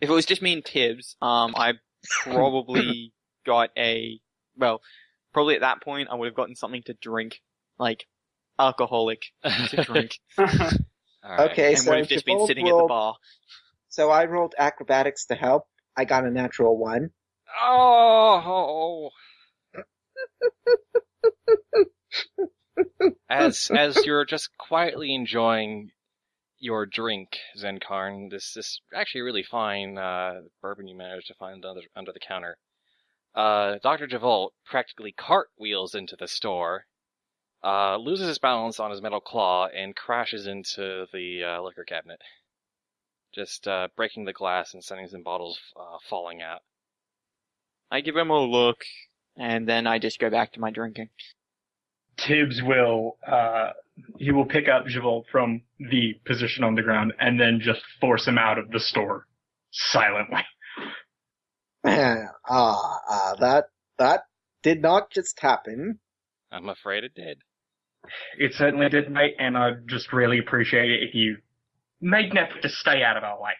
If it was just me and Tibbs, um, I probably got a well, probably at that point I would have gotten something to drink, like alcoholic to drink, All right. Okay, and so would have just been Javolt sitting at the bar. So I rolled acrobatics to help. I got a natural one. Oh. as as you're just quietly enjoying your drink, Zenkarn, this is actually a really fine uh, bourbon you managed to find under, under the counter. Uh, Dr. Javolt practically cartwheels into the store, uh, loses his balance on his metal claw, and crashes into the uh, liquor cabinet. Just uh, breaking the glass and sending some bottles uh, falling out. I give him a look, and then I just go back to my drinking. Tibbs will uh, he will pick up Javolt from the position on the ground and then just force him out of the store silently. Ah, ah, that that did not just happen. I'm afraid it did. It certainly did, mate, and I'd just really appreciate it if you made an effort to stay out of our way.